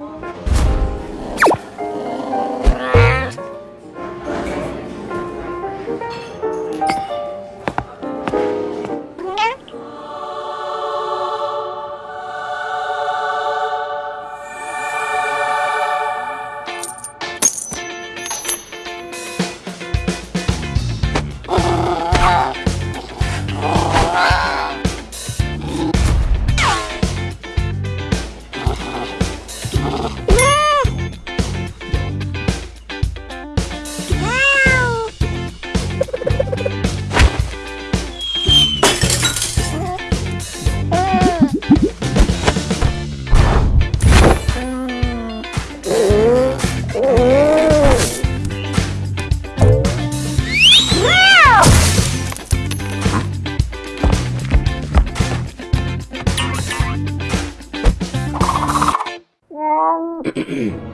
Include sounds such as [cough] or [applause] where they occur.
Música Mm-hmm. [clears throat]